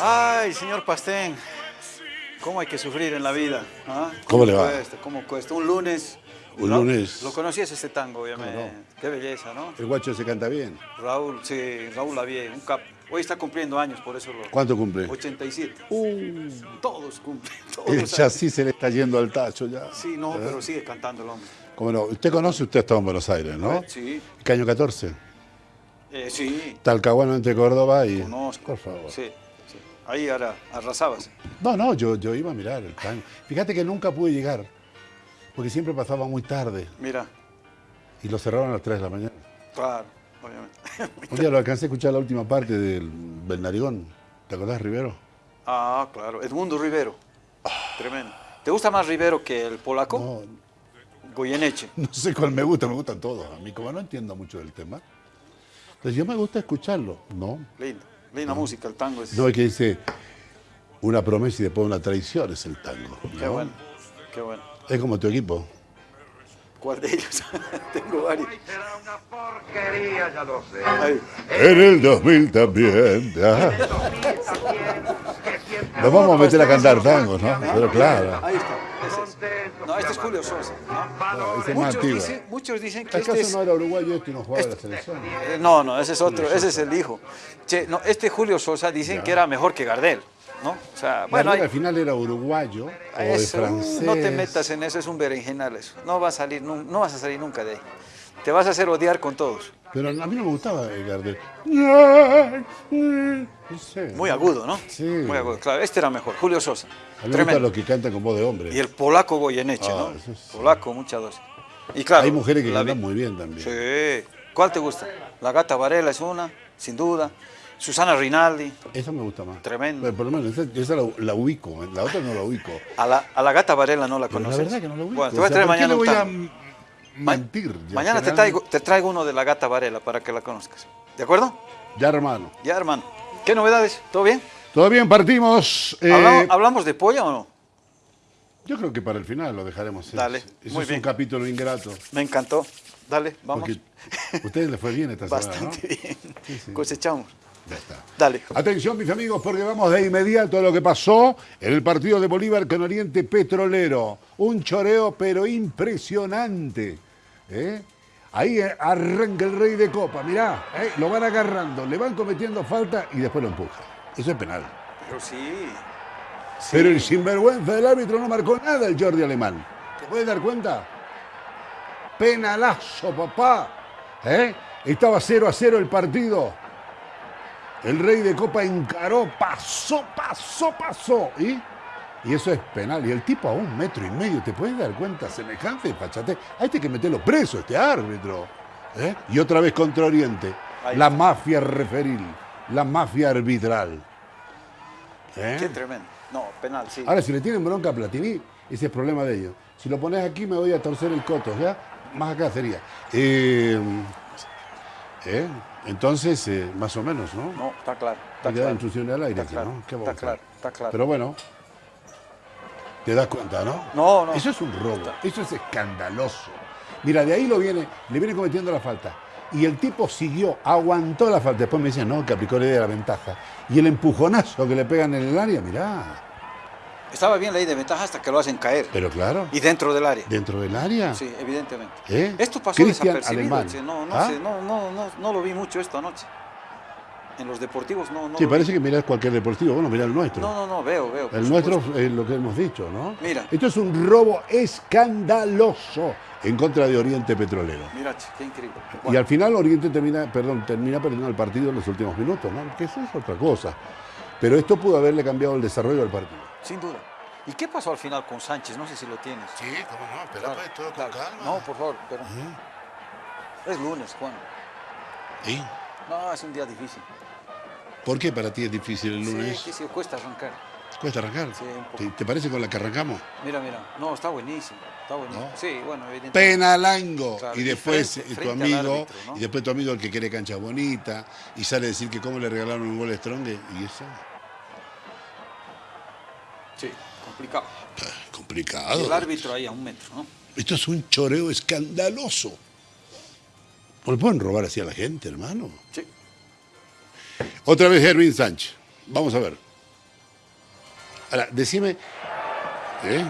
Ay, señor Pastén, ¿cómo hay que sufrir en la vida? ¿Ah? ¿Cómo le va? Cuesta, ¿Cómo cuesta? Un lunes. Un lunes. Lo conocías este tango, obviamente. ¿Cómo Qué belleza, ¿no? El guacho se canta bien. Raúl, sí, Raúl Lavie, un cap. Hoy está cumpliendo años, por eso lo. ¿Cuánto cumple? 87. Todos cumplen, todos. El chasis se le está yendo al tacho ya. Sí, no, pero sigue cantando el hombre. ¿Cómo no? Usted conoce, usted ha estado en Buenos Aires, ¿no? Sí, Caño 14. eh, sí, Talcahuano entre Córdoba y... conozco. Por favor. Sí. Ahí ahora arrasabas. No, no, yo, yo iba a mirar el tango. Fíjate que nunca pude llegar, porque siempre pasaba muy tarde Mira, y lo cerraron a las 3 de la mañana. claro, obviamente. Un día lo alcancé a escuchar la última parte del Bernarigón. ¿Te acordás, Rivero? Ah, claro. Edmundo Rivero. Tremendo. ¿Te gusta más Rivero que el polaco? No, Goyeneche. no sé cuál me gusta, me gustan todos. A mí, como no entiendo mucho del tema, entonces yo me gusta escucharlo. No, Lindo. Linda música, el tango es. no es que dice una promesa y después una traición es el tango. Qué ¿no? bueno. Qué bueno. Es como tu equipo. ¿Cuál de ellos? Tengo varios. Será una porquería, ya lo sé. Ahí. En el 2000 también. ah. Nos vamos a meter a cantar tangos, ¿no? Pero claro. Ahí está. No, este es Julio Sosa. Muchos, dicen, muchos dicen que ¿Acaso este es. no era uruguayo este y no jugaba la selección? Eh, No, no, ese es otro, ese es el hijo. Che, no, este Julio Sosa dicen que era mejor que Gardel, ¿no? O sea, bueno, hay- al final era uruguayo o de eso, francés. no te metas en eso, es un berenjenal eso. No vas a salir, no, no vas a salir nunca de ahí. Te vas a hacer odiar con todos. Pero a mí no me gustaba el Gardel. No sé. Muy agudo, ¿no? Sí. Muy agudo. Claro, este era mejor, Julio Sosa. A mí me gusta los que cantan con voz de hombre. Y el polaco Goyeneche, Ah, ¿no? Polaco, mucha dosis. Y claro, Hay mujeres que la cantan muy bien también. Sí. ¿Cuál te gusta? La gata Varela es una, sin duda. Susana Rinaldi. Esa me gusta más. Tremendo. Pero por lo menos esa, esa la, la ubico, la otra no la ubico. A la, a la gata Varela no la Pero conoces. la verdad que no la ubico. Bueno, te voy a traer ¿por qué mañana un tango. Ma- mentir? Ya Mañana te traigo, te traigo uno de la gata Varela para que la conozcas. ¿De acuerdo? Ya, hermano. Ya, hermano. ¿Qué novedades? ¿Todo bien? Todo bien, partimos. eh, ¿Hablamos, hablamos de polla o no? Yo creo que para el final lo dejaremos. Dale, muy es bien. un capítulo ingrato. Me encantó. Dale, vamos. Porque a ustedes les fue bien esta semana, Bastante ¿no? bien. Sí, sí. Cosechamos. Ya está. Dale. Atención, mis amigos, porque vamos de inmediato a lo que pasó en el partido de Bolívar con Oriente Petrolero. Un choreo, pero impresionante. ¿eh? Ahí eh, arranca el rey de copa, mirá, ¿eh? lo van agarrando, le van cometiendo falta y después lo empujan. Eso es penal. Pero sí. sí. Pero el sinvergüenza del árbitro no marcó nada el Jordi Alemán. ¿Te puedes dar cuenta? Penalazo, papá. ¿Eh? Estaba 0 a 0 el partido. El rey de copa encaró, pasó, pasó, pasó. ¿Y? Y eso es penal. Y el tipo a un metro y medio, ¿te puedes dar cuenta? Semejante fachate. A este hay que meterlo preso, este árbitro. ¿Eh? Y otra vez contra Oriente. La mafia referil, la mafia arbitral. ¿Eh? Qué tremendo. No, penal, sí. Ahora, si le tienen bronca a Platini, ese es problema de ellos. Si lo pones aquí, me voy a torcer el coto, ¿ya? Más acá sería. Eh, ¿eh? Entonces, eh, más o menos, ¿no? No, está claro. Está claro. instrucciones al aire, Está aquí, claro, ¿no? ¿Qué vamos está claro, está claro. Pero bueno, te das cuenta, ¿no? No, no. Eso es un robo, eso es escandaloso. Mira, de ahí lo viene, le viene cometiendo la falta. Y el tipo siguió, aguantó la falta. Después me dicen, no, que aplicó la idea de la ventaja. Y el empujonazo que le pegan en el área, mirá. Estaba bien la ley de ventaja hasta que lo hacen caer. Pero claro, Y dentro del área. dentro del área. Sí, evidentemente. ¿Eh? Esto pasó Cristian desapercibido. Alemán. che, No, no ¿Ah? sé, no, no, no, no lo vi mucho esto anoche. En los deportivos no, no Sí, parece vi. que mirás cualquier deportivo. Bueno, mirá el nuestro. No, no, no, veo, veo. el nuestro supuesto. es lo que hemos dicho, ¿no? Mira. Esto es un robo escandaloso en contra de Oriente Petrolero. Mira, qué increíble. Y al final Oriente termina, perdón, termina perdiendo el partido en los últimos minutos, ¿no? Que eso es otra cosa. Pero esto pudo haberle cambiado el desarrollo del partido. Sin duda. ¿Y qué pasó al final con Sánchez? No sé si lo tienes. Sí, cómo no, pero Claro, todo claro. No, por favor, pero... Es lunes, Juan. ¿Y? No, es un día difícil. ¿Por qué para ti es difícil el lunes? Sí, sí, cuesta arrancar. ¿Cuesta arrancar? Sí, un poco. ¿Te, te parece con la que arrancamos? Mira, mira. No, está buenísimo. Está buenísimo. ¿No? Sí, bueno, evidentemente. Penalango. Claro, y después frente- eh, tu amigo, árbitro, ¿no? y después tu amigo el que quiere cancha bonita, y sale a decir que cómo le regalaron un gol a Strong, y eso, Sí, complicado. complicado. Y el árbitro ahí a un metro, ¿no? Esto es un choreo escandaloso. ¿No le pueden robar así a la gente, hermano? Sí. Otra vez Hervin Sánchez. Vamos a ver. Ahora, decime. ¿eh?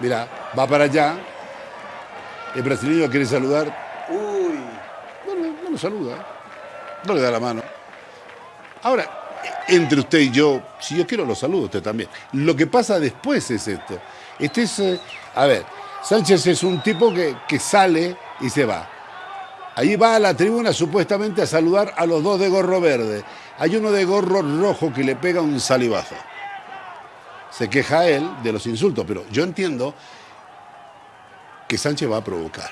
Mira, va para allá. El brasileño quiere saludar. Uy, No, no, no lo saluda. No le da la mano. Ahora, entre usted y yo, si yo quiero lo saludo, usted también. Lo que pasa después es esto. Este es, eh, a ver, Sánchez es un tipo que, que sale y se va. Ahí va a la tribuna supuestamente a saludar a los dos de gorro verde. Hay uno de gorro rojo que le pega un salivazo. Se queja él de los insultos, pero yo entiendo que Sánchez va a provocar.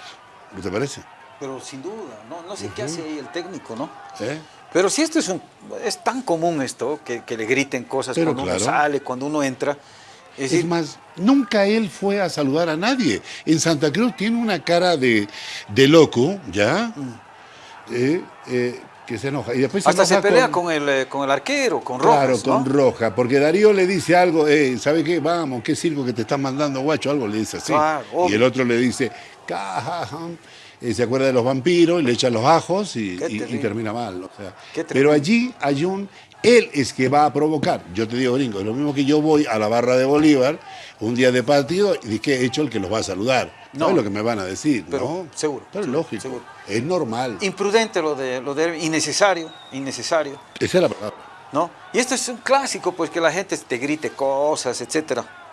¿No te parece? pero sin duda, no, no sé qué hace ahí el técnico, ¿no? ¿Eh? Pero si esto es un, es tan común esto, que, que le griten cosas Pero cuando claro. uno sale, cuando uno entra. Es más, nunca él fue a saludar a nadie. En Santa Cruz tiene una cara de, de loco, ¿ya? Eh, eh, que se enoja. Y después hasta se pelea con, el, eh, con el arquero, con Claro, Rojas, ¿no? con Roja, porque Darío le dice algo, eh, ¿sabe qué? Vamos, qué circo que te están mandando, guacho, algo le dice así. Claro, y el otro le dice, "Cajajam", eh, se acuerda de los vampiros, y le echa los ajos y, termina mal. o sea. Qué Pero allí hay un, él es que va a provocar. Yo te digo, gringo, es lo mismo que yo voy a la barra de Bolívar un día de partido y que he hecho el que los va a saludar. No. No. lo que me van a decir, Pero, ¿no? seguro, Pero es lógico, seguro. es normal. Imprudente lo de, lo de innecesario, innecesario, Esa es la palabra. ¿no? Y esto es un clásico, pues que la gente te grite cosas, etcétera.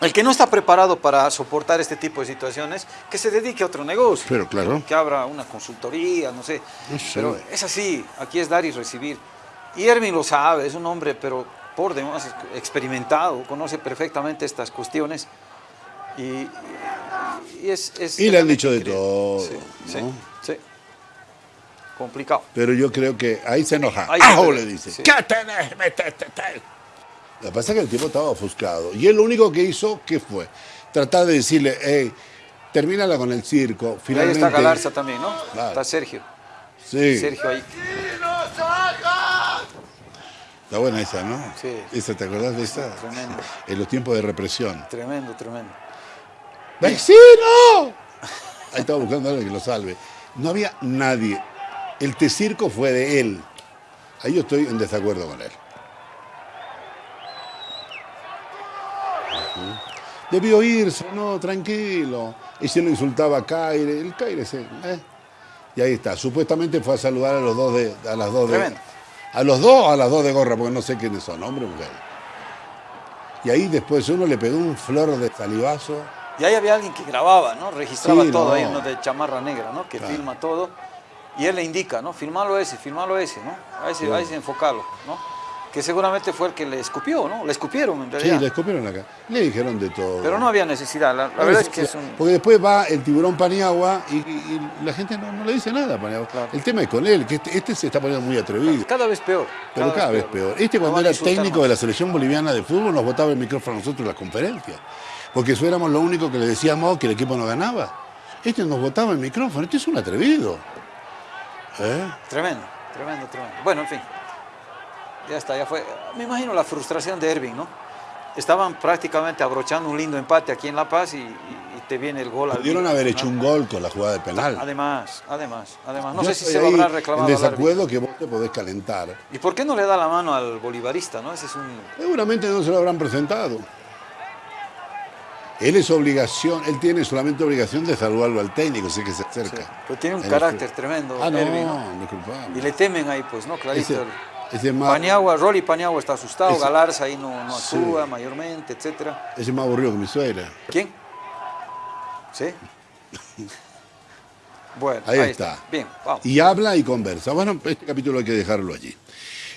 El que no está preparado para soportar este tipo de situaciones, que se dedique a otro negocio. Pero claro. Que abra una consultoría, no sé. No sé. Pero es así, aquí es dar y recibir. Y Erwin lo sabe, es un hombre, pero por demás experimentado, conoce perfectamente estas cuestiones. Y, y es, es Y le han dicho de todo, Sí, sí, ¿no? sí. Complicado. Pero yo creo que ahí se enoja. Ahí le dice. sí. ¿Qué tenés? Metete, te". Lo que pasa es que el tipo estaba ofuscado. Y él lo único que hizo, ¿qué fue? Tratar de decirle, hey, termínala con el circo. Y ahí Finalmente. está Galarza también, ¿no? Está Sergio. Sí. Sergio ahí. Está buena esa, ¿no? Sí. Esa, ¿te acordás de esa? Tremendo. En los tiempos de represión. Tremendo, tremendo. ¡Vecino! Ahí estaba buscando a alguien que lo salve. No había nadie. El te circo fue de él. Ahí yo estoy en desacuerdo con él. Debió irse, no, tranquilo. Y se lo insultaba a Caire. El Caire se. eh. Y ahí está. Supuestamente fue a saludar a los dos de. A las dos de. A los dos a las dos de gorra, porque no sé quiénes son, hombre o mujer. Y ahí después uno le pegó un flor de salivazo. Y ahí había alguien que grababa, ¿no? Registraba Sí, todo, no. hay uno de chamarra negra, ¿no? Que Claro. filma todo. Y él le indica, ¿no? Filmalo ese, filmalo ese, ¿no? A ese, a ese enfocalo, ¿no? Que seguramente fue el que le escupió, ¿no? Le escupieron en Sí, realidad. le escupieron acá. Le dijeron de todo. Pero no había necesidad, la, la verdad es que es un... Porque después va el tiburón Paniagua y, y- y la gente no, no le dice nada a Paniagua. Claro. El tema es con él, que este, este se está poniendo muy atrevido. Cada vez peor. Pero cada vez peor. Este cuando era técnico más. de la selección boliviana de fútbol nos botaba el micrófono a nosotros en las conferencias. Porque eso éramos lo único que le decíamos que el equipo no ganaba. Este nos botaba el micrófono. Este es un atrevido. ¿Eh? Tremendo, tremendo, tremendo. Bueno, en fin. Ya está, ya fue. Me imagino la frustración de Ervin, ¿no? Estaban prácticamente abrochando un lindo empate aquí en La Paz y, y- y te viene el gol. al- Pudieron haber hecho un gol con la jugada de penal. Además, además, además. No Yo sé si se lo habrá reclamado En desacuerdo que vos te podés calentar. ¿Y por qué no le da la mano al bolivarista, no? Ese es un... Seguramente no se lo habrán presentado. Él es obligación, él tiene solamente obligación de saludarlo al técnico, sé que se acerca. Pero tiene un Él carácter es- tremendo, Ah, no, Ervin, ¿no? Y le temen ahí, pues, ¿no? Clarito. Ese- ese más- Paniagua, Rolly Paniagua está asustado, Ese- Galarza ahí no, no Sí. actúa mayormente, etcétera. Ese es más aburrido que mi suegra. ¿Quién? ¿Sí? Bueno, Ahí, está. Bien, vamos. Y habla y conversa. Bueno, este capítulo hay que dejarlo allí.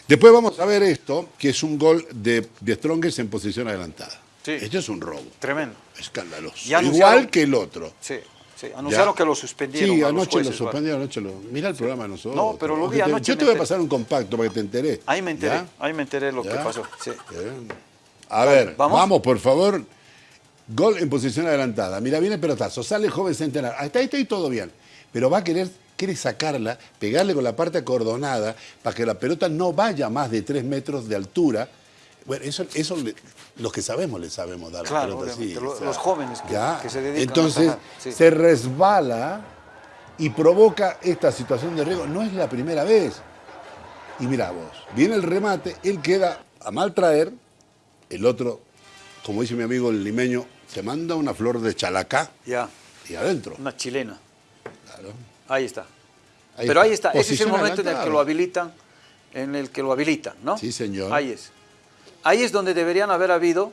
Después vamos a ver esto, que es un gol de, de Strongest en posición adelantada. Sí. Esto es un robo. Tremendo. Escandaloso. Igual que el otro. Sí, sí. Anunciaron Ya. que lo suspendieron. Sí, anoche lo suspendieron, anoche lo... Mira el programa de nosotros. No, pero lo vi te- anoche, Yo te voy a pasar un compacto para que te enteré. Ahí me enteré, ¿Ya? ahí me enteré lo ¿Ya? que pasó. Sí. A ver, ¿vamos? ¿vamos? por favor. Gol en posición adelantada. Mira, viene el pelotazo, sale el joven centenar. Hasta ahí está y todo bien. Pero va a querer, quiere sacarla, pegarle con la parte acordonada para que la pelota no vaya más de tres metros de altura. Bueno, eso, eso le- los que sabemos le sabemos dar Claro, la pelota así. lo- los jóvenes que- Ya. que se dedican a Entonces, atajar, sí. se resbala y provoca esta situación de riesgo. No es la primera vez. Y mira vos, viene el remate, él queda a mal traer, el otro, como dice mi amigo el limeño, se manda una flor de chalacá Ya, y adentro. una chilena. Claro. Ahí está. Ahí Pero está. ahí está, ese es el momento en el que lo habilitan, en el que lo habilitan, ¿no? Sí, señor. Ahí es. Ahí es donde deberían haber habido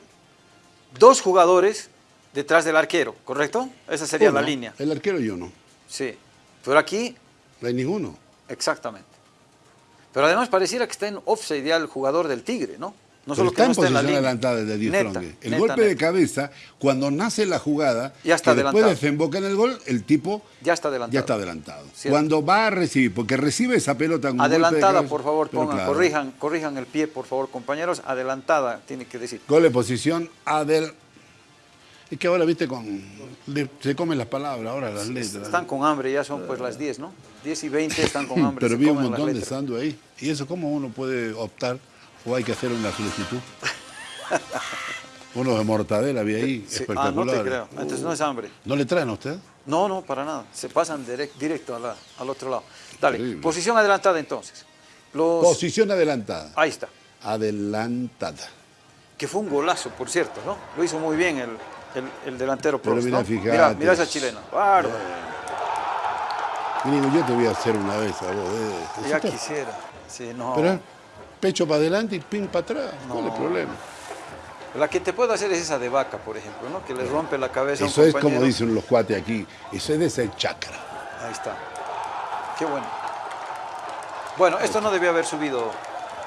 dos jugadores detrás del arquero, ¿correcto? Esa sería la Uno, línea. El arquero y uno. Sí. Pero aquí, No hay ninguno. exactamente. Pero además pareciera que está en offside ya el jugador del Tigre, ¿no? No solo está que no en está en la posición adelantada de Diez Neta, Trongue. El neta, golpe de cabeza, cuando nace la jugada, Ya está que después desemboca en el gol, el tipo Ya está adelantado. ya está adelantado. Cierto. Cuando va a recibir, porque recibe esa pelota con un golpe de Adelantada, cabeza, por favor, pongan, claro. corrijan, corrijan el pie, por favor, compañeros. Adelantada, tiene que decir. Gol de posición Adel. Es que ahora, viste, con se comen las palabras, ahora las letras. Están con hambre, ya son pues las 10, ¿no? 10 y 20 están con hambre. Pero vi un montón de sando ahí. ¿Y eso cómo uno puede optar o hay que hacer una solicitud? Uno de mortadela había ahí, Sí, Ah, espectacular. no te creo. Entonces no es hambre. ¿No le traen a usted? No, no, para nada. Se pasan direct- directo a la- al otro lado. Dale, Terrible. posición adelantada entonces. Los... Posición adelantada. Ahí está. Adelantada. Que fue un golazo, por cierto, ¿no? Lo hizo muy bien el, el- el delantero Pero Prost, mira, ¿no? Mira, mira esa chilena. Bárbaro. Yo te voy a hacer una vez a vos. eh. Ya quisiera. Sí, no. Pero pecho para adelante y pin para atrás. ¿Cuál es el No. problema? La que te puedo hacer es esa de vaca, por ejemplo, ¿no? Que le rompe la cabeza a un Eso es como dicen los cuates aquí. Eso es de ese chakra. Ahí está. Qué bueno. Bueno, esto no debió haber subido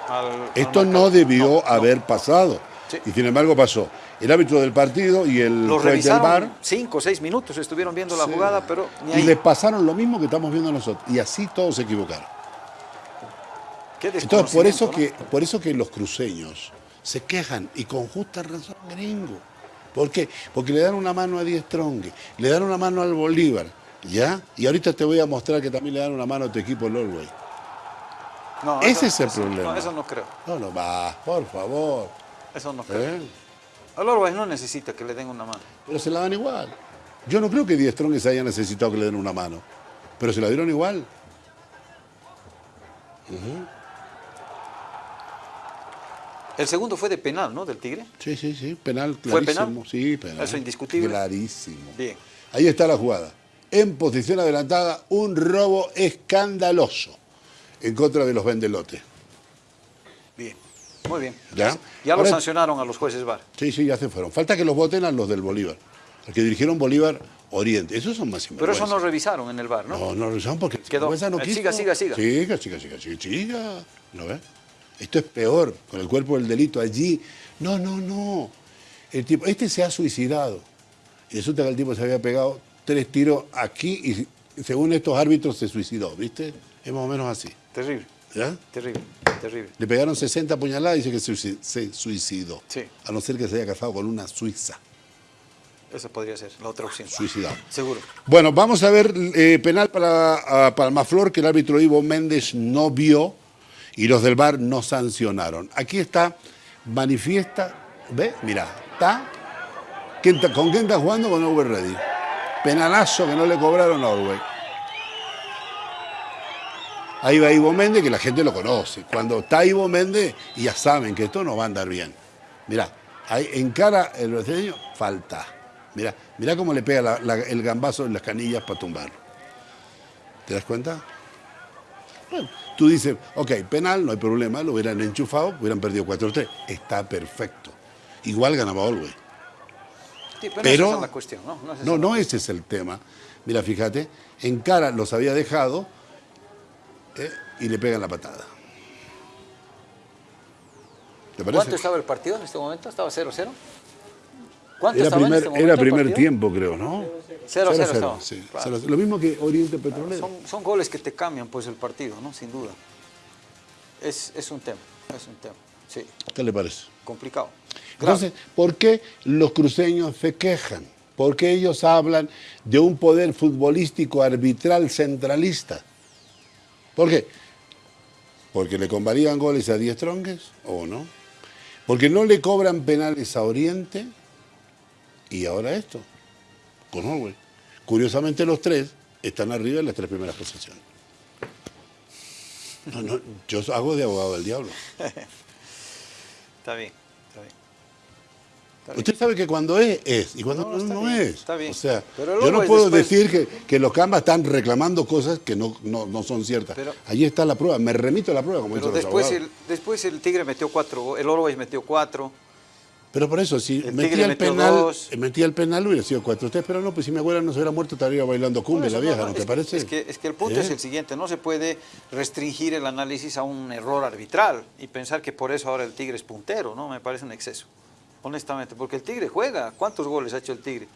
al. al Esto no debió No, no. haber pasado. Sí. Y sin embargo pasó. El árbitro del partido y el Lo juez del bar. cinco o seis minutos, estuvieron viendo la Sí. jugada, pero ni Y ahí. le pasaron lo mismo que estamos viendo nosotros. Y así todos se equivocaron. Qué Entonces, por eso, que, por eso que los cruceños se quejan, y con justa razón, gringo. ¿Por qué? Porque le dan una mano a Diez Trongue, le dan una mano al Bolívar, ¿ya? Y ahorita te voy a mostrar que también le dan una mano a tu equipo, el Ese eso- es el eso- problema. No, eso no creo. No, no, va, por favor. Eso no creo. ¿eh? Orwell no necesita que le den una mano. Pero se la dan igual. Yo no creo que Diez Trongue se haya necesitado que le den una mano, pero se la dieron igual. El segundo fue de penal, ¿no? Del Tigre. Sí, sí, sí, penal ¿Fue clarísimo. penal? Sí, penal. Eso indiscutible. Clarísimo. Bien. Ahí está la jugada. En posición adelantada, un robo escandaloso en contra de los vendelotes. Bien. Muy bien. ¿Ya? Ya lo Ahora- sancionaron a los jueces VAR. Sí, sí, ya se fueron. Falta que los voten a los del Bolívar. Los que dirigieron Bolívar Oriente. Esos son más Pero eso no revisaron en el VAR, ¿no? No, no lo saben porque Quedó. sinvergüenza no Eh, quiso. siga, siga, siga. Siga, siga, siga, siga, siga. ¿No ves? Esto es peor, con el cuerpo del delito allí. No, no, no. El tipo, este se ha suicidado. Y resulta que el tipo se había pegado tres tiros aquí y según estos árbitros se suicidó, ¿viste? Es más o menos así. Terrible, ¿Ya? terrible, terrible. Le pegaron 60 puñaladas y dice que se suici- se suicidó. Sí. A no ser que se haya casado con una suiza. Esa podría ser la otra opción. Suicidado. Seguro. Bueno, vamos a ver eh, penal para a Palmaflor que el árbitro Ivo Méndez no vio y los del VAR no sancionaron. Aquí está, manifiesta, ¿ve? Mira, está, ¿quién está- ¿con quién está jugando? Con Over Ready. Penalazo que no le cobraron a Orwell. Ahí va Ivo Méndez, que la gente lo conoce. Cuando está Ivo Méndez, ya saben que esto no va a andar bien. Mira, ahí encara el brasileño, falta. Mira, mira cómo le pega el gambazo en las canillas para tumbarlo. ¿Te das cuenta? Bueno, tú dices, ok, penal, no hay problema, lo hubieran enchufado, hubieran perdido 4-3. Está perfecto. Igual ganaba Olwey. Sí, pero, Pero- esa es la cuestión, ¿no? No, es esa No, la no ese es el tema. Mira, fíjate, en cara los había dejado eh, y le pegan la patada. ¿Te parece? ¿Cuánto estaba el partido en este momento? ¿Estaba 0-0? ¿Cuánto Era en primer, momento era primer tiempo, creo, ¿no? 0-0 0-0, estaba. sí, Claro. 0-0. Lo mismo que Oriente Petrolero. Son, son goles que te cambian pues el partido, ¿no? Sin duda. Es, es un tema, es un tema. Sí, ¿Qué le parece? complicado. Grave. Entonces, ¿por qué los cruceños se quejan? ¿Por qué ellos hablan de un poder futbolístico arbitral centralista? ¿Por qué? ¿Porque le convalían goles a Diez Trongues o no? ¿Porque no le cobran penales a Oriente? Y ahora esto, con Orwell. Curiosamente los tres están arriba en las tres primeras posiciones. No, no, yo hago de abogado del diablo. Está bien, está bien. Está bien. Usted sabe que cuando es, es, y cuando No, no, no bien, es. está bien. O sea, Pero yo no puedo después- decir que, que los Cambas están reclamando cosas que no, no, no son ciertas. Pero- Allí está la prueba, me remito a la prueba, como Pero dicen los después abogados. el, después el Tigre metió cuatro, el Always metió cuatro. Pero por eso, si El metía el penal, dos. metía el penal hubiera sido cuatro. Usted, pero no, pues si mi abuela no se hubiera muerto, estaría bailando cumbia la vieja, ¿no, es te que- parece? Es que, es que el punto ¿Eh? es el siguiente, no se puede restringir el análisis a un error arbitral y pensar que por eso ahora el Tigre es puntero, ¿no? Me parece un exceso, honestamente, porque el Tigre juega. ¿Cuántos goles ha hecho el Tigre?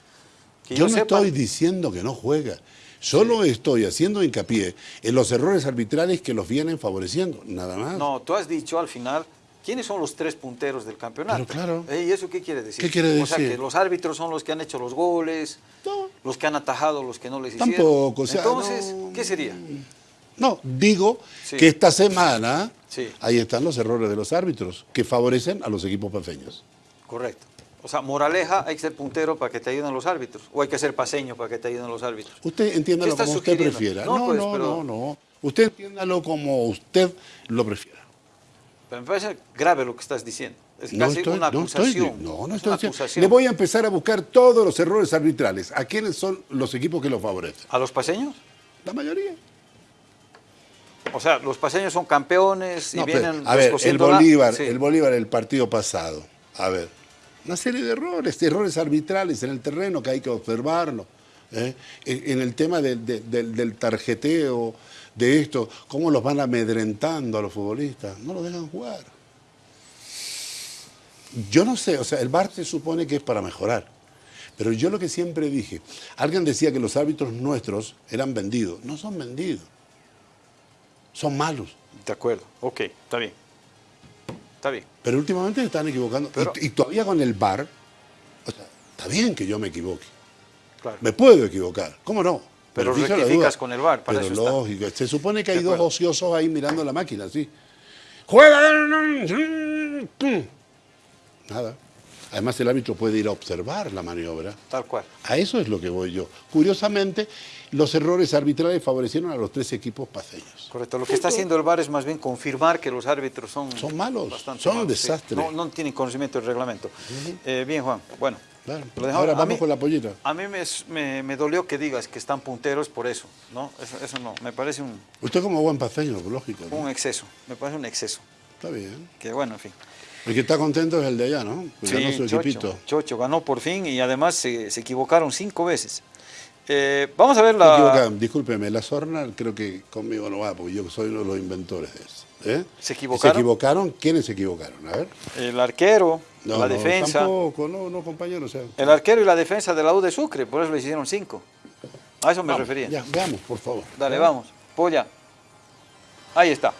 Que Yo no sepa- estoy diciendo que no juega. Solo estoy haciendo hincapié en los errores arbitrales que los vienen favoreciendo, nada más. No, tú has dicho al final, ¿quiénes son los tres punteros del campeonato? Pero claro. Eh, ¿Y eso qué quiere decir? ¿Qué quiere O sea, decir? que los árbitros son los que han hecho los goles, No. los que han atajado, los que no les hicieron. Tampoco, o sea, Entonces, no- ¿qué sería? No, digo Sí. que esta semana Sí. ahí están los errores de los árbitros que favorecen a los equipos paseños. Correcto. O sea, moraleja, hay que ser puntero para que te ayuden los árbitros, o hay que ser paseño para que te ayuden los árbitros. Usted entiéndalo ¿Qué está como usted prefiera. No, No, pues, no, pero- no, no. Usted entiéndalo como usted lo prefiera. Pero me parece grave lo que estás diciendo. Es No casi estoy, una no estoy, acusación. no, no Es estoy diciendo. acusación. Le voy a empezar a buscar todos los errores arbitrales. ¿A quiénes son los equipos que los favorecen? ¿A los paseños? La mayoría. O sea, los paseños son campeones y No, pero, vienen a ver, el la- Bolívar, Sí. el Bolívar el partido pasado. A ver, una serie de errores, errores arbitrales en el terreno que hay que observarlo. ¿eh? En, en el tema de- de- del, del tarjeteo, de esto, cómo los van amedrentando a los futbolistas. No los dejan jugar. Yo no sé, o sea, el VAR se supone que es para mejorar. Pero yo lo que siempre dije, alguien decía que los árbitros nuestros eran vendidos. No son vendidos. Son malos. De acuerdo. Ok, está bien. Está bien. Pero últimamente se están equivocando. Pero- y, y todavía con el VAR, o sea, está bien que yo me equivoque. Claro. Me puedo equivocar, ¿cómo no? Pero rectificas duda. con el VAR, para Pero eso está. lógico, se supone que hay dos ociosos ahí mirando la máquina, ¿sí? ¡Juega! Nada. Además el árbitro puede ir a observar la maniobra. Tal cual. A eso es lo que voy yo. Curiosamente, los errores arbitrales favorecieron a los tres equipos paseños. Correcto. Lo que está haciendo el VAR es más bien confirmar que los árbitros son... Son malos, son malos, sí. desastres. No, no tienen conocimiento del reglamento. Eh, bien, Juan. Bueno. Claro. Ahora vamos mí- con la pollita. A mí me, me- me dolió que digas que están punteros por eso, ¿no? Eso, eso no, me parece un, Usted como buen paseño, lógico. ¿no? un exceso, me parece un exceso. Está bien. Que bueno, en fin. El que está contento es el de allá, ¿no? Pues ganó su Chocho, equipito. Chocho ganó por fin y además se, se equivocaron cinco veces. Eh, vamos a ver la... Discúlpeme, la sorna creo que conmigo no va, porque yo soy uno de los inventores de eso. ¿Eh? ¿Se equivocaron? ¿Se equivocaron? ¿Quiénes se equivocaron? A ver. El arquero, No, la no, defensa. Tampoco, no, no, compañero. O sea, El arquero y la defensa de la U de Sucre, por eso le hicieron cinco. A eso me vamos, refería. Ya, veamos, por favor. Dale, vamos. Polla. Ahí está.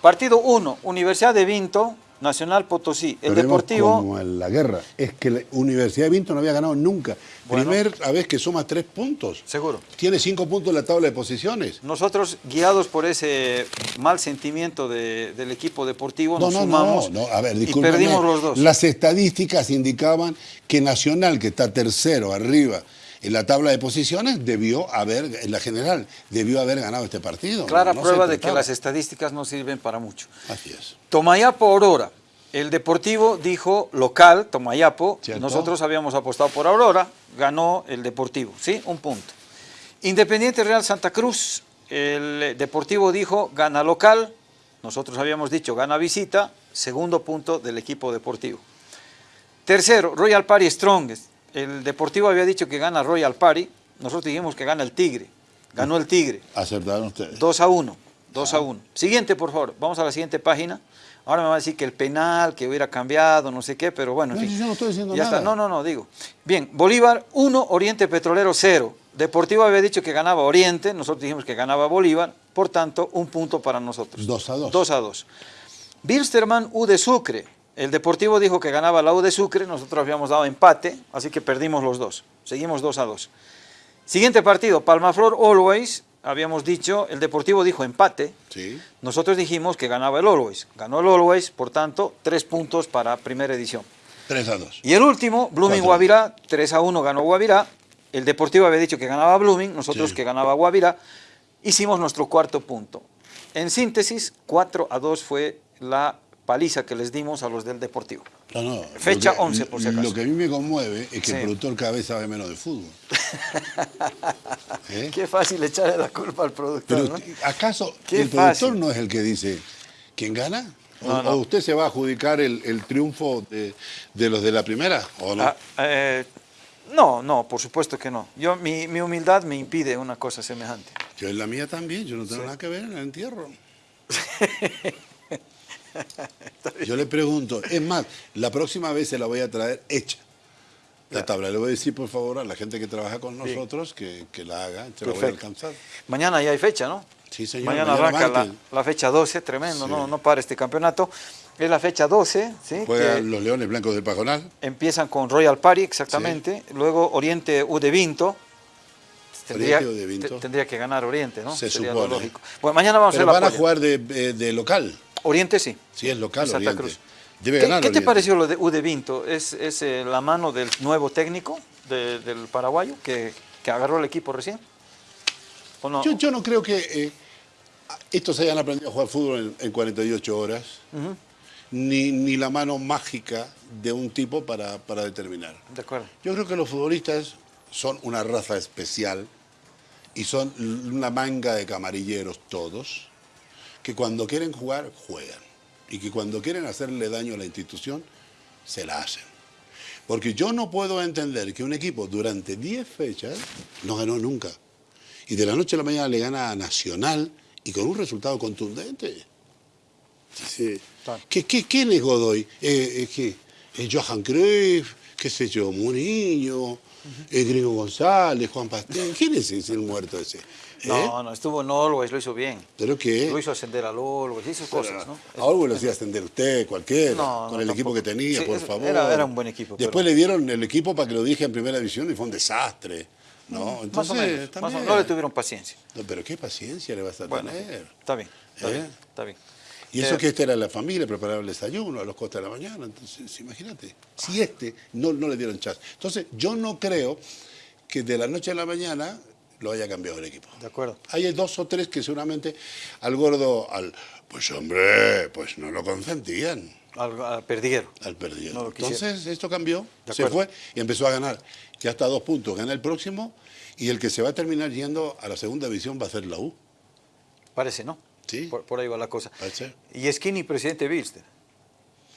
Partido 1, Universidad de Vinto, Nacional Potosí. El Deportivo, Como en la guerra. Es que la Universidad de Vinto no había ganado nunca. Bueno. Primera vez que suma tres puntos. seguro. Tiene cinco puntos en la tabla de posiciones. Nosotros, guiados por ese mal sentimiento de- del equipo deportivo, No, nos no, sumamos no, no, a ver, y perdimos los dos. Las estadísticas indicaban que Nacional, que está tercero arriba en la tabla de posiciones, debió haber, en la general, debió haber ganado este partido. Clara No prueba de que las estadísticas no sirven para mucho. Así es. Tomayapo Aurora. El Deportivo dijo local, Tomayapo. ¿Cierto? Nosotros habíamos apostado por Aurora, ganó el Deportivo, ¿sí? Un punto. Independiente Real Santa Cruz. El Deportivo dijo gana local. Nosotros habíamos dicho gana visita. Segundo punto del equipo deportivo. Tercero, Royal Party Strongest. El Deportivo había dicho que gana Royal Party. Nosotros dijimos que gana el Tigre. Ganó el Tigre. Acertaron ustedes. 2 a 1. 2 a 1. Siguiente, por favor. Vamos a la siguiente página. Ahora me va a decir que el penal, que hubiera cambiado, no sé qué, pero bueno, en No, fin. yo no estoy diciendo ya nada. está. No, no, no, digo. Bien, Bolívar 1, Oriente Petrolero 0. Deportivo había dicho que ganaba Oriente, nosotros dijimos que ganaba Bolívar, por tanto, un punto para nosotros. Dos a dos. 2 a 2. Bilsterman U de Sucre. El Deportivo dijo que ganaba la U de Sucre, nosotros habíamos dado empate, así que perdimos los dos. Seguimos 2 a 2. Siguiente partido, Palmaflor Always. Habíamos dicho, el Deportivo dijo empate, Sí. nosotros dijimos que ganaba el Always. Ganó el Always, por tanto, tres puntos para primera edición. Tres a dos. Y el último, Blooming Cuatro. Guavirá, 3 a 1 ganó Guavirá. El Deportivo había dicho que ganaba Blooming, nosotros Sí. que ganaba Guavirá. Hicimos nuestro cuarto punto. En síntesis, 4 a 2 fue la paliza que les dimos a los del Deportivo. No, no, Fecha que- 11, por si acaso. Lo que a mí me conmueve es que Sí. el productor cada vez sabe menos de fútbol. ¿Eh? Qué fácil echarle la culpa al productor, Pero, ¿no? ¿acaso Qué el productor no es el que dice quién gana? ¿O, No, no. o usted se va a adjudicar el, el triunfo de, de los de la primera? ¿O no? Ah, eh, no, no, por supuesto que no. Yo, mi, mi humildad me impide una cosa semejante. Yo en la mía también, yo no tengo nada que ver en el entierro. Yo le pregunto, es más, la próxima vez se la voy a traer hecha. La tabla, le voy a decir por favor a la gente que trabaja con nosotros que, que la haga, se la voy a alcanzar. Mañana ya hay fecha, ¿no? Sí, señor. Mañana, mañana arranca la, la fecha 12, tremendo, Sí. no, no para este campeonato. Es la fecha 12, ¿sí? Juegan los Leones Blancos del Pajonal. empiezan con Royal Party, exactamente. Luego Oriente U de Vinto. Tendría, Oriente U de Vinto. te- tendría que ganar Oriente, ¿no? Se Sería supone. lógico. Bueno, mañana vamos Pero a hacer van la a jugar de, eh, de local. Oriente sí. Sí, es local Santa Oriente. Cruz. Debe ¿Qué, ganar qué te pareció lo de U de Vinto? ¿Es, es eh, la mano del nuevo técnico de- del paraguayo que, que agarró el equipo recién? ¿O no? Yo, yo no creo que eh, estos hayan aprendido a jugar fútbol en, en 48 horas, ni, ni la mano mágica de un tipo para, para determinar. De acuerdo. Yo creo que los futbolistas son una raza especial y son una manga de camarilleros todos, que cuando quieren jugar, juegan. Y que cuando quieren hacerle daño a la institución, se la hacen. Porque yo no puedo entender que un equipo durante 10 fechas no ganó nunca. Y de la noche a la mañana le gana a Nacional y con un resultado contundente. Sí. ¿Qué, qué, quién es Godoy? Eh, eh, ¿qué? Eh, Johan Cruyff, qué sé yo, Mourinho, eh, Gringo González, Juan Pastel. ¿Quién es ese, el muerto ese? ¿Eh? No, no, estuvo en Always, lo hizo bien. ¿Pero qué? Lo hizo ascender al Always, hizo cosas, ¿no? A Orwell lo hacía ascender usted, cualquiera, No, con no, el equipo que tenía, Sí, por es- favor. era- era un buen equipo, Después pero- le dieron el equipo para que lo dije en primera división y fue un desastre. No, más o entonces, menos. más o menos. No le tuvieron paciencia. No, pero qué paciencia le vas a Bueno, tener. está bien, está ¿Eh? bien, está bien. Y eso Eh, que este era la familia, preparaba el desayuno a los costas de la mañana. Entonces, imagínate, si este no, no le dieron chance. Entonces, yo no creo que de la noche a la mañana lo haya cambiado el equipo. De acuerdo. Hay dos o tres que seguramente al gordo, al pues hombre, pues no lo consentían Al, al perdiguero. al. No quisieron. Entonces esto cambió, se fue y empezó a ganar. Ya está a dos puntos, gana el próximo y el que se va a terminar yendo a la segunda división va a ser la U. Parece, ¿no? Sí. Por, por ahí va la cosa. Parece. Y Skinny, presidente Bilster.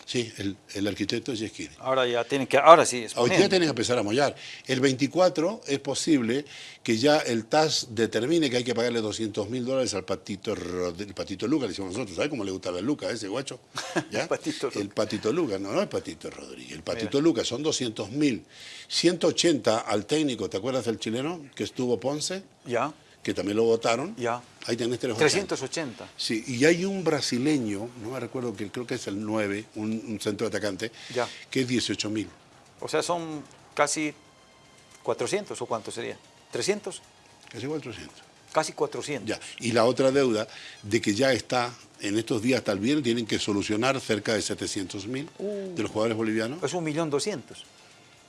Sí, el, el arquitecto es Yesquini. Ahora ya tienen que, ahora sí, Hoy día tienen que empezar a mollar. El 24 es posible que ya el TAS determine que hay que pagarle 200 mil dólares al patito, el patito Luca, le decimos nosotros. ¿Sabes cómo le gusta la Luca a ese guacho? ¿Ya? Patito Luca. El patito Luca, no, no el patito Rodríguez. El patito Luca son 200 mil. 180 al técnico, ¿te acuerdas del chileno que estuvo Ponce? Ya, Que también lo votaron. ya. Ahí tenés tres votantes. 380. Sí, y hay un brasileño, no me recuerdo que creo que es el 9, un, un centro atacante, Ya. que es 18 mil. O sea, son casi 400 o cuánto sería. 300, Casi 400. casi 400. Ya. Y la otra deuda de que ya está, en estos días el viernes, tienen que solucionar cerca de 700 mil de los jugadores bolivianos. Es un millón doscientos.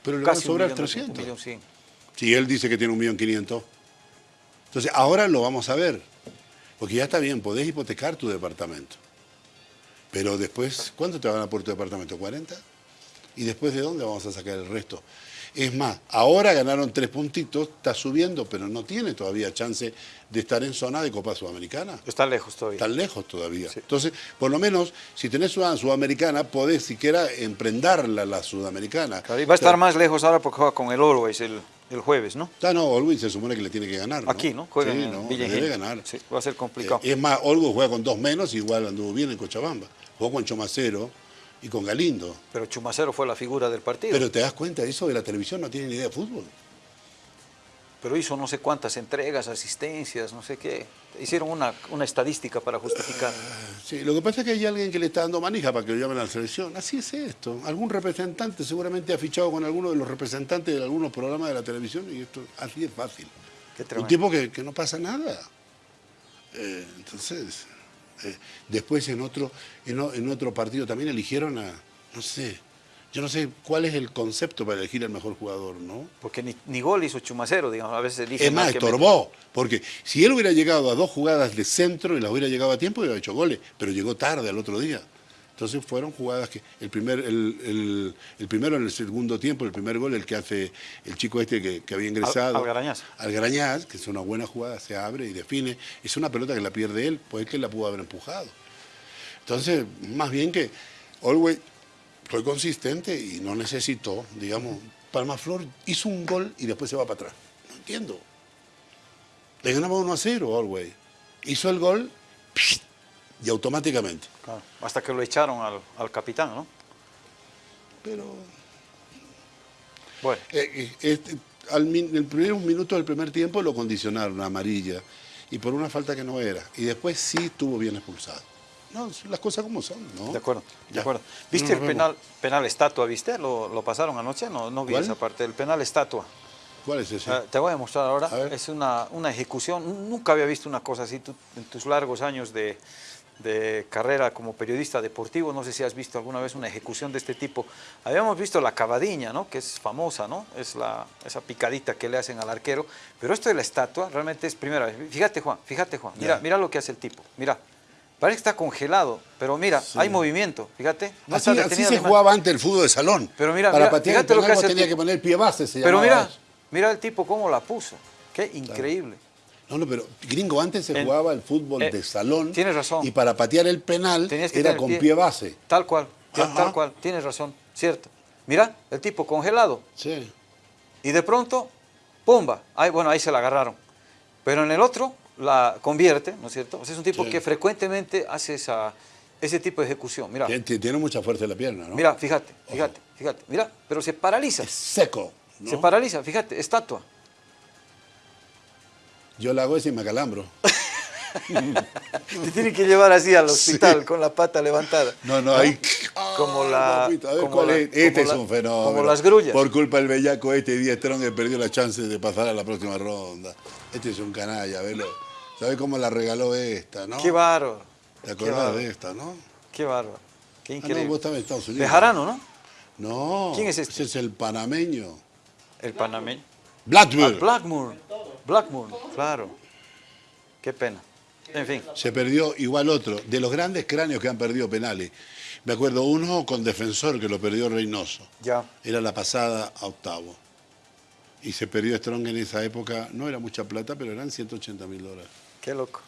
Pero le van a sobrar millón doscientos, 300. un millón cien. Si él dice que tiene un millón 500. Entonces, ahora lo vamos a ver. Porque ya está bien, podés hipotecar tu departamento. Pero después, ¿cuánto te van a por tu departamento? ¿40? ¿Y después de dónde vamos a sacar el resto? Es más, ahora ganaron tres puntitos, está subiendo, pero no tiene todavía chance de estar en zona de Copa Sudamericana. Está lejos todavía. Están lejos todavía. Sí. Entonces, por lo menos, si tenés una sudamericana, podés siquiera emprenderla la sudamericana. Claro, y va a estar más lejos ahora porque juega con el Always el, el jueves, ¿no? Ah, no, Olwin se supone que le tiene que ganar. ¿no? Aquí, ¿no? Juega sí, en no, Villa debe ganar. Sí, va a ser complicado. Eh, es más, Olgo juega con dos menos, igual anduvo bien en Cochabamba. Jugó con Chomacero y con Galindo. Pero Chumacero fue la figura del partido. Pero te das cuenta, eso de la televisión no tiene ni idea de fútbol. Pero hizo no sé cuántas entregas, asistencias, no sé qué. Hicieron una, una estadística para justificar. Sí, lo que pasa es que hay alguien que le está dando manija para que lo llamen a la selección. Así es esto. Algún representante seguramente ha fichado con alguno de los representantes de algunos programas de la televisión y esto así es fácil. Qué Un tipo que, que no pasa nada. Eh, entonces, eh, después en otro, en otro partido también eligieron a, no sé, yo no sé cuál es el concepto para elegir al mejor jugador, ¿no? Porque ni, ni gol hizo Chumacero, digamos. A veces elige Es más, al que estorbó, porque si él hubiera llegado a dos jugadas de centro y las hubiera llegado a tiempo, hubiera hecho goles, pero llegó tarde al otro día. Entonces fueron jugadas que el primer, el, el- el primero en el segundo tiempo, el primer gol, el que hace el chico este que, que había ingresado. Algarañaz. Algarañaz, que es una buena jugada, se abre y define. Es una pelota que la pierde él, pues él que la pudo haber empujado. Entonces, más bien que Always fue consistente y no necesitó, digamos, Palmaflor hizo un gol y después se va para atrás. No entiendo. Le ganaba 1 a 0 Always. Hizo el gol y automáticamente. Claro, Hasta que lo echaron al, al capitán, ¿no? Pero Bueno, eh, eh, este, al min- el primer minuto del primer tiempo lo condicionaron a amarilla y por una falta que no era. Y después sí estuvo bien expulsado. No, las cosas como son, ¿no? de acuerdo, de acuerdo. ¿Viste el penal, penal estatua, viste? ¿Lo, lo pasaron anoche? No, no vi ¿Cuál? esa parte. El penal estatua. ¿Cuál es ese? Ah, te voy a mostrar ahora. A. Es una, una ejecución. Nunca había visto una cosa así tú- en tus largos años de, de carrera como periodista deportivo. No sé si has visto alguna vez una ejecución de este tipo. Habíamos visto la cavadiña, ¿no? que es famosa, ¿no? es la, esa picadita que le hacen al arquero. Pero esto de la estatua realmente es primera vez. Fíjate, Juan, fíjate, Juan. Mira, mira lo que hace el tipo. Mira. Parece que está congelado, pero mira, hay movimiento, fíjate. No así está así detenido se jugaba antes el fútbol de salón. Pero mira, Para mira, patear el lo que hace el tenía tipo. que poner pie base, se Pero mira, eso. mira el tipo cómo la puso. Qué increíble. No, no, pero gringo, antes se En- jugaba el fútbol eh, de salón. tienes razón. Y para patear el penal que era con pie. pie. base. Tal cual, Ajá. tal cual, tienes razón, cierto. Mira, el tipo congelado Sí. y de pronto, ¡pumba! Ahí, bueno, ahí se la agarraron. Pero en el otro la convierte, ¿no es cierto? O sea, es un tipo Sí. que frecuentemente hace esa, ese tipo de ejecución. Mira, Tien- tien- Tiene mucha fuerza en la pierna, ¿no? mira, fíjate, fíjate, fíjate. Mira, pero se paraliza, Es seco. ¿no? se paraliza, fíjate, estatua. Yo la hago ese y me acalambro. Te tienen que llevar así al hospital con la pata levantada. No, no, ahí. Como la- papito, a ver como la- es. Este como es un fenómeno. como las grullas. Por culpa del bellaco este, Díaz que perdió la chance de pasar a la próxima ronda. Este es un canalla, velo. ¿Sabes cómo la regaló esta, no? Qué bárbaro. ¿Te acordás de esta, no? Qué bárbaro. Qué Ah, increíble. no, vos estabas en Estados Unidos. Bejarano, ¿no? No. ¿Quién es este? Ese es el panameño. El panameño. Ah, Blackburn. Blackmore. Blackmore, claro. Qué pena. En fin. Se perdió igual otro. De los grandes cráneos que han perdido penales. Me acuerdo uno con defensor que lo perdió Reynoso. Ya. Era la pasada a octavo. Y se perdió Strong en esa época. No era mucha plata, pero eran 180 mil dólares. Qué loco.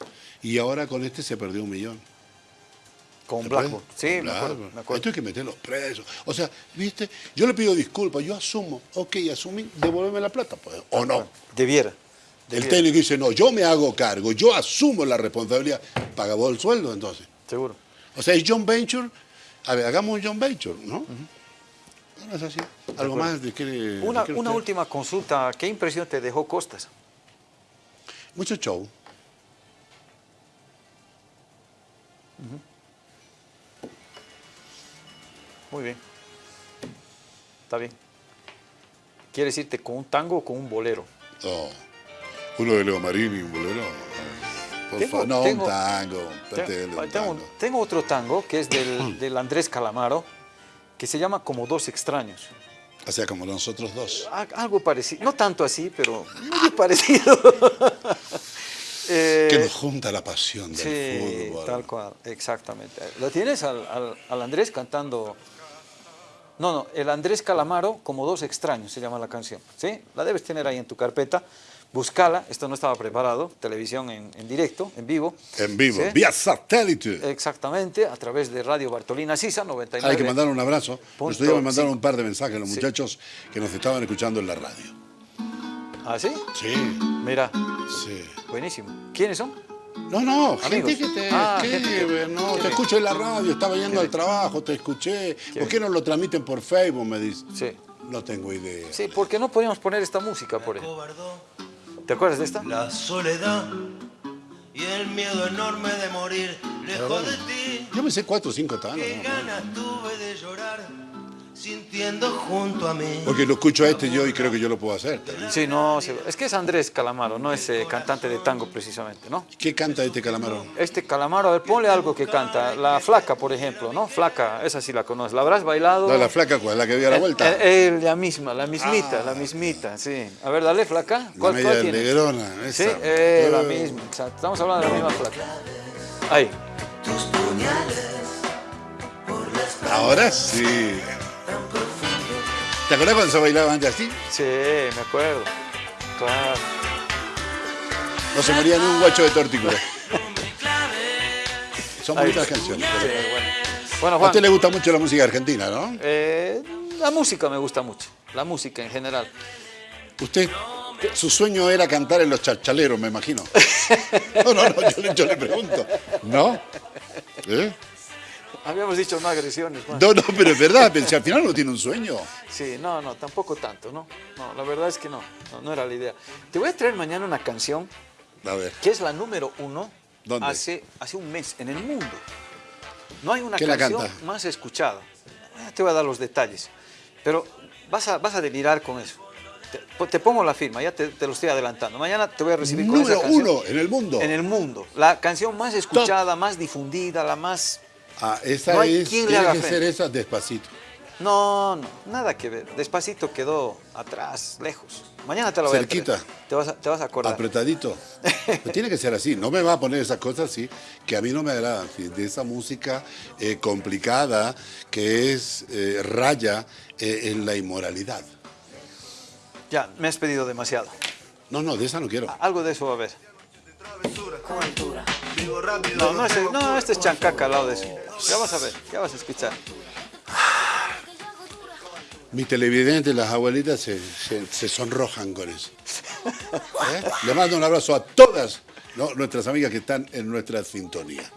Y ahora con este se perdió un millón. Con ¿Te Blackmore. acuerdas? Sí, me acuerdo. Me acuerdo. Esto hay que meterlos presos. O sea, ¿viste? Yo le pido disculpas, yo asumo. Ok, asumí, devuélveme la plata, pues. O no. Debiera. El técnico dice, no, yo me hago cargo, yo asumo la responsabilidad. Paga vos el sueldo, entonces. Seguro. O sea, es John Venture. A ver, hagamos un John Venture, ¿no? No es así. Algo más de que. Una, una última consulta. ¿Qué impresión te dejó Costas? Mucho show. Muy bien. Está bien. ¿Quieres irte con un tango o con un bolero? No. Uno de Leo Marini, un bolero. Por Tengo- favor, no, tengo- un tango. Un tengo, tango. tengo otro tango que es del, del Andrés Calamaro, que se llama Como dos extraños. O sea, como nosotros dos. Algo parecido, no tanto así, pero muy parecido. Eh, Que nos junta la pasión del sí, fútbol. tal cual, exactamente. ¿Lo tienes al, al- al Andrés cantando? No, no, el Andrés Calamaro, como dos extraños, se llama la canción. ¿Sí? La debes tener ahí en tu carpeta. Búscala, esto no estaba preparado, televisión en, en directo, en vivo. En vivo, ¿Sí? vía satélite. Exactamente, a través de Radio Bartolina Sisa 99. Hay que mandar un abrazo. Punto, Nos me mandaron un par de mensajes los Sí. muchachos que nos estaban escuchando en la radio. ¿Ah, sí? Sí, Mira, sí. buenísimo. ¿Quiénes son? No, no, Amigos. gente que te Ah, escribe, gente que- no, te escucho en la radio, estaba yendo al trabajo, te escuché. ¿Por qué no lo transmiten por Facebook? Me dice. Sí. No tengo idea. Sí, ¿por qué no podíamos poner esta música, por ejemplo? ¿Te acuerdas de esta? la soledad y el miedo enorme de morir lejos de ti. Yo me sé cuatro o cinco tanos. Qué ganas tuve de llorar sintiendo junto a mí. Porque lo escucho a este yo y creo que yo lo puedo hacer. también. Sí, no, sí, es que es Andrés Calamaro, no es eh, cantante de tango precisamente, ¿no? ¿Qué canta este calamaro? Este Calamaro, a ver, ponle algo que canta. La Flaca, por ejemplo, ¿no? Flaca, esa sí la conoces. ¿La habrás bailado? No, la flaca, ¿cuál? La que dio la Eh, vuelta. eh, eh, la misma, la mismita, la mismita, sí. A ver, dale, Flaca. La ¿Cuál, media cuál tienes? negrona. Sí, esa. eh, la Eh, misma, exacto. Estamos hablando de la misma Flaca. Ahí. Tus puñales por Ahora sí. ¿Te acuerdas cuando se bailaba antes así? Sí, me acuerdo. Claro. No se moría ni un guacho de tortícola. Son Ahí. bonitas canciones. Sí, bueno. Bueno, A usted le gusta mucho la música argentina, ¿no? eh, la música me gusta mucho. La música en general. Usted, su sueño era cantar en los chachaleros, me imagino. No, no, no, yo, le- yo le pregunto. ¿No? ¿Eh? Habíamos dicho no agresiones. No, no, pero es verdad, pensé, al final no tiene un sueño. Sí, no, no, tampoco tanto, ¿no? No, la verdad es que no, no, no era la idea. Te voy a traer mañana una canción A ver, que es la número uno ¿Dónde? Hace, hace un mes en el mundo. No hay una ¿Quién la canción más escuchada. Eh, Te voy a dar los detalles. Pero vas a, vas a delirar con eso. Te, te pongo la firma, ya te, te lo estoy adelantando. Mañana te voy a recibir con número esa canción. uno en el mundo. En el mundo. La canción más escuchada, más difundida, la más... Ah, esa No hay es, quien le tiene haga que frente. ser esa despacito. No, no, nada que ver. Despacito quedó atrás, lejos. Mañana te la voy Cerquita. a traer. Te vas a, te vas a acordar. Apretadito. Tiene que ser así. No me va a poner esas cosas así, que a mí no me agradan. sí, De esa música eh, complicada que es eh, raya eh, en la inmoralidad. Ya, me has pedido demasiado. No, no, de esa no quiero. Algo de eso va a haber. Vivo rápido. No, no, este, no, este es chancaca al lado de eso. Ya vas a ver, ya vas a escuchar. Mis televidentes, las abuelitas, se, se- se sonrojan con eso. ¿Eh? Le mando un abrazo a todas ¿no? nuestras amigas que están en nuestra sintonía.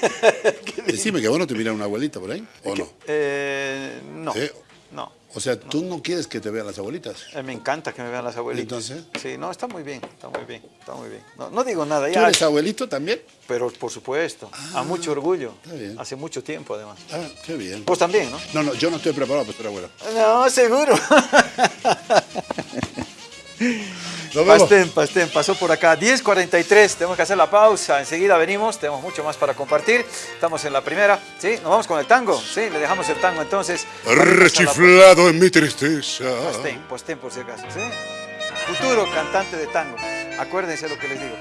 Decime que vos no te una abuelita por ahí, ¿o no? Eh, no, ¿Eh? No. O sea, ¿tú no quieres que te vean las abuelitas? Eh, me encanta que me vean las abuelitas. Entonces. Sí, no, está muy bien, está muy bien, está muy bien. No, no digo nada ¿Tú ya, eres abuelito también? pero por supuesto, a mucho orgullo. está bien. Hace mucho tiempo además. Ah, qué bien. Vos también, ¿no? No, no, yo no estoy preparado para ser abuelo. No, seguro. Pastén, Pastén, pasó por acá. 10.43, tenemos que hacer la pausa. Enseguida venimos, tenemos mucho más para compartir. Estamos en la primera, ¿sí? Nos vamos con el tango, ¿sí? Le dejamos el tango entonces. Rechiflado en mi tristeza. Pastén, Pastén por si acaso, ¿sí? Futuro cantante de tango. Acuérdense lo que les digo.